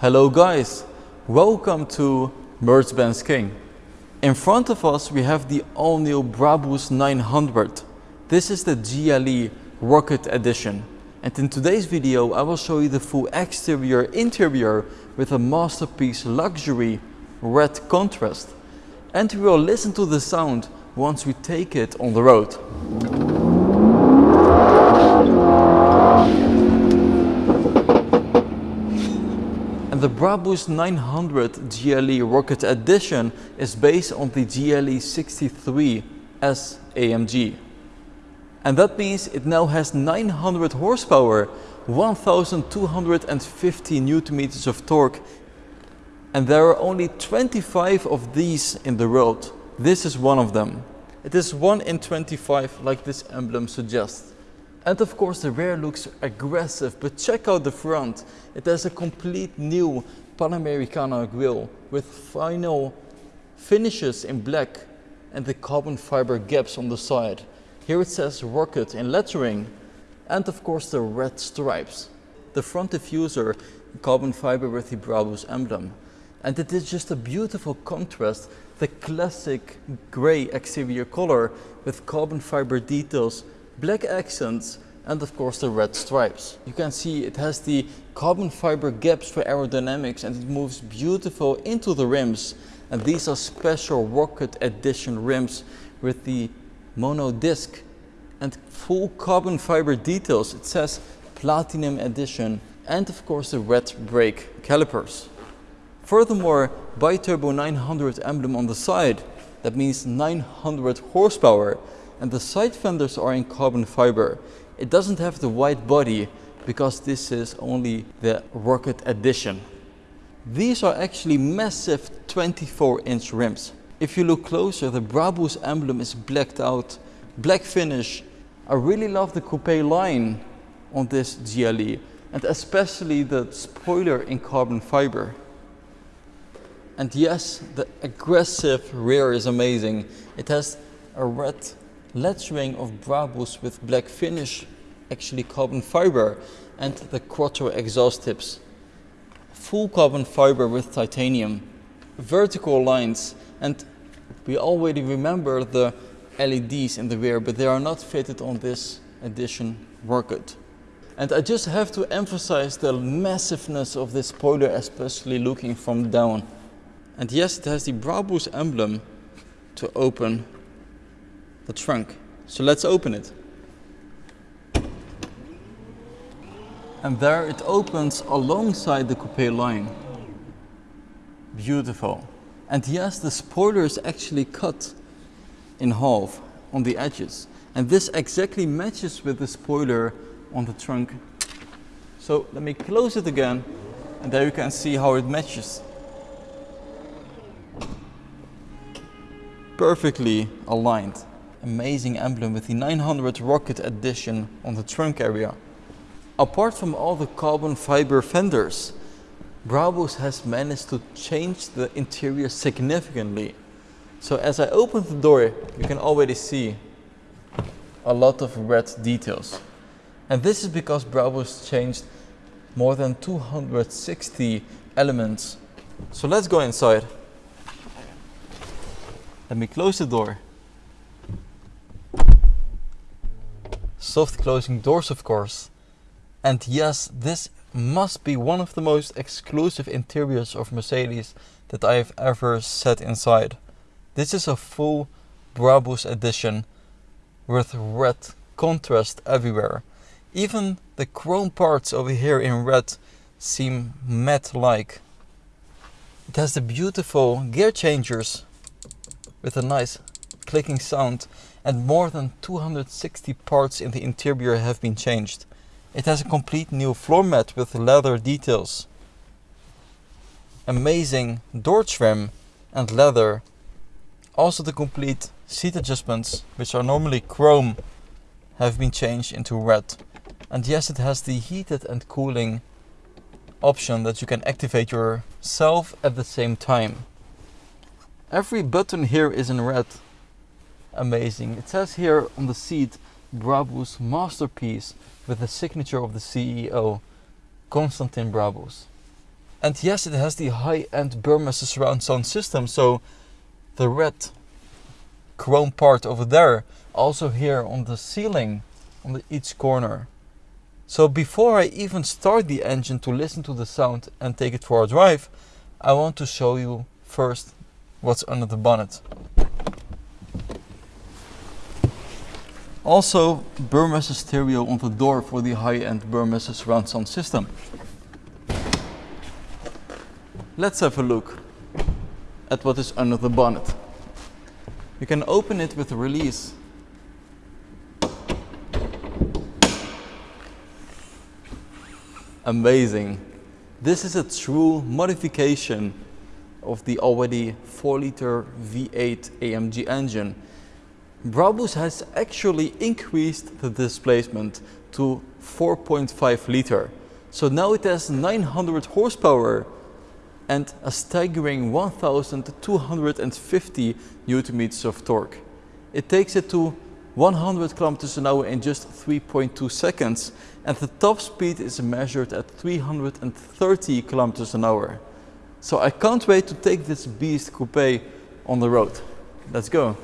Hello guys, welcome to Mercedes-Benz King. In front of us we have the all-new Brabus 900. This is the GLE Rocket Edition. And in today's video I will show you the full exterior interior with a masterpiece luxury red contrast. And we will listen to the sound once we take it on the road. The Brabus 900 GLE Rocket Edition is based on the GLE 63S AMG. And that means it now has 900 horsepower, 1250 newton meters of torque. And there are only 25 of these in the world. This is one of them. It is 1 in 25 like this emblem suggests. And of course the rear looks aggressive, but check out the front. It has a complete new Panamericana grille with final finishes in black and the carbon fiber gaps on the side. Here it says Rocket in lettering and of course the red stripes. The front diffuser carbon fiber with the Brabus emblem. And it is just a beautiful contrast, the classic grey exterior color with carbon fiber details black accents and of course the red stripes. You can see it has the carbon fiber gaps for aerodynamics and it moves beautiful into the rims. And these are special Rocket Edition rims with the mono disc and full carbon fiber details. It says Platinum Edition and of course the red brake calipers. Furthermore, Biturbo 900 emblem on the side. That means 900 horsepower and the side fenders are in carbon fiber. It doesn't have the widebody because this is only the Rocket Edition. These are actually massive 24 inch rims. If you look closer, the Brabus emblem is blacked out, black finish. I really love the coupe line on this GLE and especially the spoiler in carbon fiber. And yes, the aggressive rear is amazing. It has a red lettering of Brabus with black finish, actually carbon fiber, and the quattro exhaust tips. Full carbon fiber with titanium, vertical lines, and we already remember the LEDs in the rear, but they are not fitted on this edition Rocket. And I just have to emphasize the massiveness of this spoiler, especially looking from down. And yes, it has the Brabus emblem to open the trunk. So let's open it. And there it opens alongside the coupe line. Beautiful. And yes, the spoiler is actually cut in half on the edges. And this exactly matches with the spoiler on the trunk. So let me close it again and there you can see how it matches. Perfectly aligned amazing emblem with the 900 Rocket Edition on the trunk area. Apart from all the carbon fiber fenders, Brabus has managed to change the interior significantly. So as I open the door, you can already see a lot of red details. And this is because Brabus changed more than 260 elements. So let's go inside. Let me close the door. Soft closing doors of course. And yes, this must be one of the most exclusive interiors of Mercedes that I have ever sat inside. This is a full Brabus edition with red contrast everywhere. Even the chrome parts over here in red seem matte-like. It has the beautiful gear changers with a nice clicking sound and more than 260 parts in the interior have been changed. It has a complete new floor mat with leather details. Amazing door trim and leather. Also the complete seat adjustments, which are normally chrome, have been changed into red. And yes, it has the heated and cooling option that you can activate yourself at the same time. Every button here is in red amazing. It says here on the seat, Brabus masterpiece with the signature of the CEO, Konstantin Brabus. And yes, it has the high-end Burmester surround sound system, so the red chrome part over there, also here on the ceiling, on the each corner. So before I even start the engine to listen to the sound and take it for a drive, I want to show you first what's under the bonnet. Also, Burmester stereo on the door for the high-end Burmester surround sound system. Let's have a look at what is under the bonnet. You can open it with a release. Amazing. This is a true modification of the already 4 liter V8 AMG engine. Brabus has actually increased the displacement to 4.5 liter. So now it has 900 horsepower and a staggering 1250 newton meters of torque. It takes it to 100 kilometers an hour in just 3.2 seconds and the top speed is measured at 330 kilometers an hour. So I can't wait to take this beast coupe on the road. Let's go.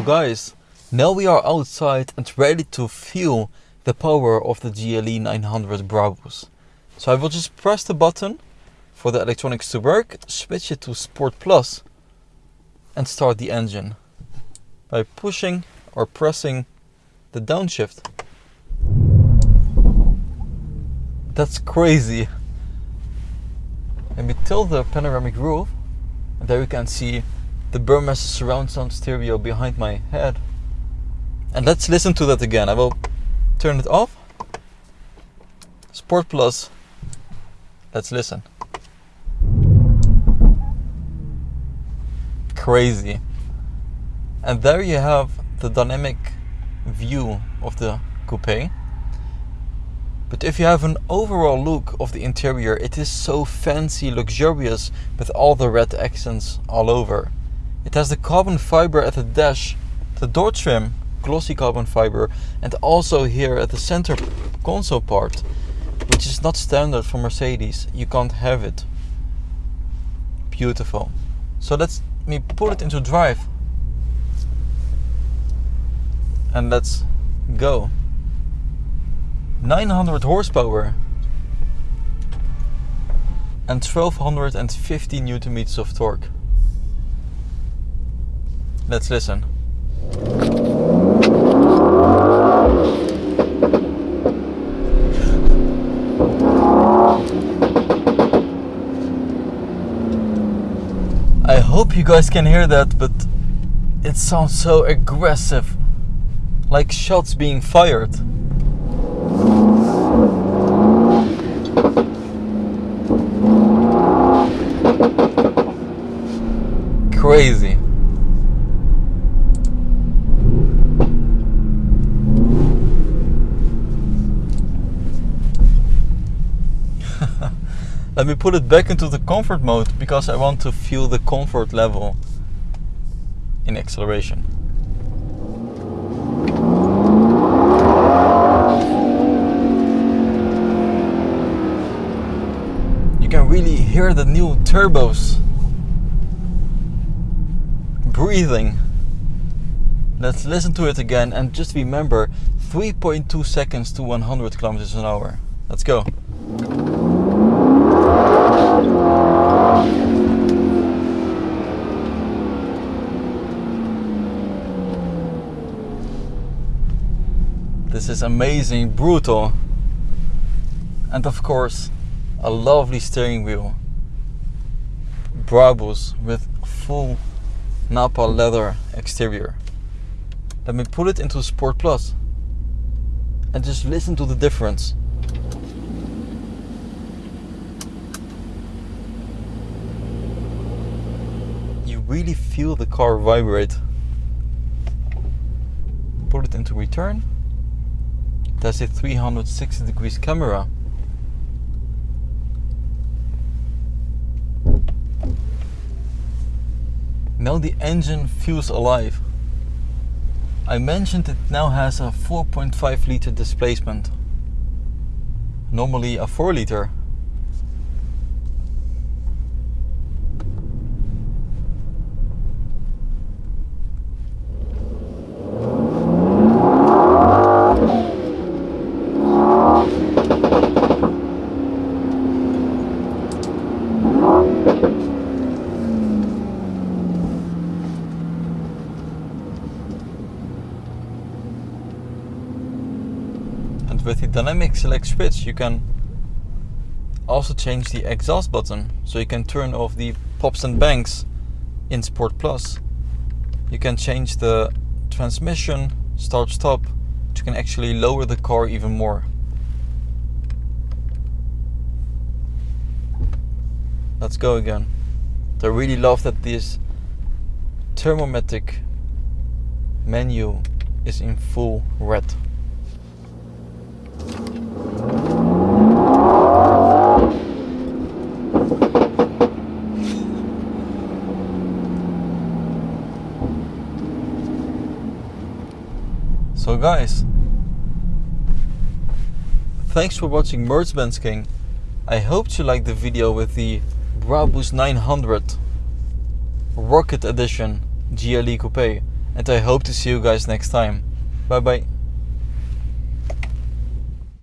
So guys, now we are outside and ready to feel the power of the GLE 900 Brabus. So I will just press the button for the electronics to work, switch it to Sport Plus and start the engine by pushing or pressing the downshift. That's crazy. Let me tilt the panoramic roof and there you can see the Burmester surround sound stereo behind my head. And let's listen to that again. I will turn it off. Sport Plus. Let's listen. Crazy. And there you have the dynamic view of the coupe. But if you have an overall look of the interior, it is so fancy, luxurious, with all the red accents all over. It has the carbon fiber at the dash, the door trim, glossy carbon fiber, and also here at the center console part, which is not standard for Mercedes. You can't have it. Beautiful. So let's me pull it into drive. And let's go. 900 horsepower and 1250 newton meters of torque. Let's listen. I hope you guys can hear that, but it sounds so aggressive. Like shots being fired. Crazy. Let me put it back into the comfort mode because I want to feel the comfort level in acceleration. You can really hear the new turbos breathing. Let's listen to it again and just remember 3.2 seconds to 100 kilometers an hour. Let's go. Is amazing, brutal. And of course, a lovely steering wheel. Brabus with full Nappa leather exterior. Let me put it into Sport Plus and just listen to the difference. You really feel the car vibrate. Put it into return that's a 360 degrees camera. Now the engine feels alive. I mentioned it now has a 4.5 liter displacement, normally a 4 liter And with the dynamic select switch you can also change the exhaust button so you can turn off the pops and bangs in Sport Plus. You can change the transmission, start stop, you can actually lower the car even more. Let's go again. I really love that this thermometric menu is in full red. So guys, thanks for watching Mercedes-Benz King. I hope you liked the video with the Brabus 900 Rocket Edition GLE Coupe and I hope to see you guys next time. Bye bye.